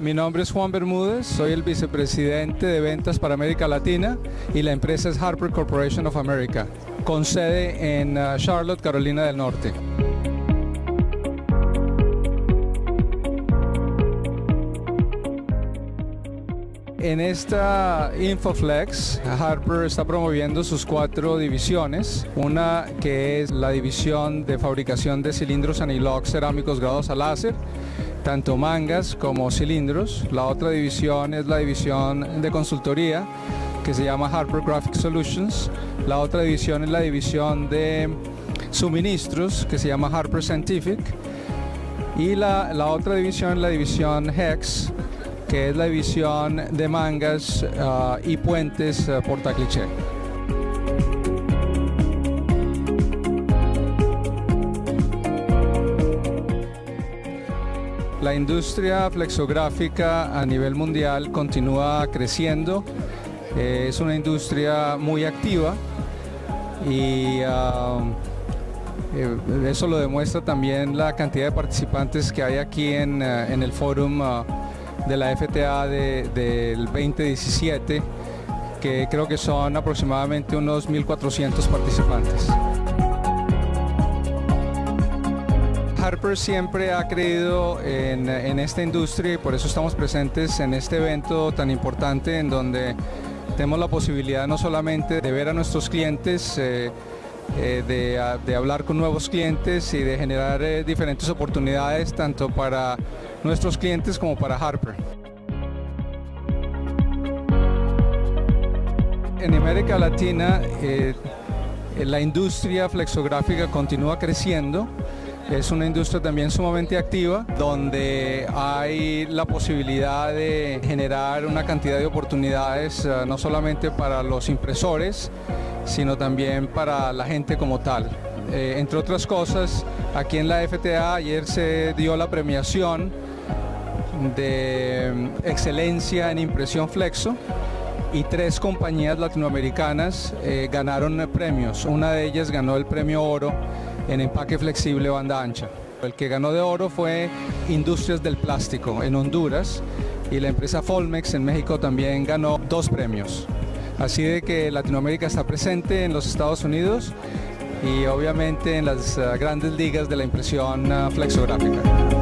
Mi nombre es Juan Bermúdez, soy el vicepresidente de ventas para América Latina y la empresa es Harper Corporation of America, con sede en uh, Charlotte, Carolina del Norte. En esta Infoflex, Harper está promoviendo sus cuatro divisiones. Una que es la división de fabricación de cilindros anilox cerámicos grados a láser, tanto mangas como cilindros. La otra división es la división de consultoría que se llama Harper Graphic Solutions. La otra división es la división de suministros que se llama Harper Scientific. Y la, la otra división es la división HEX, que es la división de mangas uh, y puentes uh, portacliché. La industria flexográfica a nivel mundial continúa creciendo, eh, es una industria muy activa y uh, eh, eso lo demuestra también la cantidad de participantes que hay aquí en, en el fórum de la FTA de, del 2017, que creo que son aproximadamente unos 1.400 participantes. Harper siempre ha creído en, en, esta industria y por eso estamos presentes en este evento tan importante en donde tenemos la posibilidad no solamente de ver a nuestros clientes, eh, eh, de, de, hablar con nuevos clientes y de generar eh, diferentes oportunidades tanto para nuestros clientes como para Harper. En América Latina la industria flexográfica continúa creciendo. Es una industria también sumamente activa, donde hay la posibilidad de generar una cantidad de oportunidades, uh, no solamente para los impresores, sino también para la gente como tal. Eh, entre otras cosas, aquí en la FTA ayer se dio la premiación de mm, excelencia en impresión flexo y tres compañías latinoamericanas eh, ganaron premios. Una de ellas ganó el premio oro en empaque flexible banda ancha. El que ganó de oro fue Industrias del Plástico en Honduras y la empresa Folmex en México también ganó dos premios. Así de que Latinoamérica está presente en los Estados Unidos y obviamente en las uh, grandes ligas de la impresión uh, flexográfica.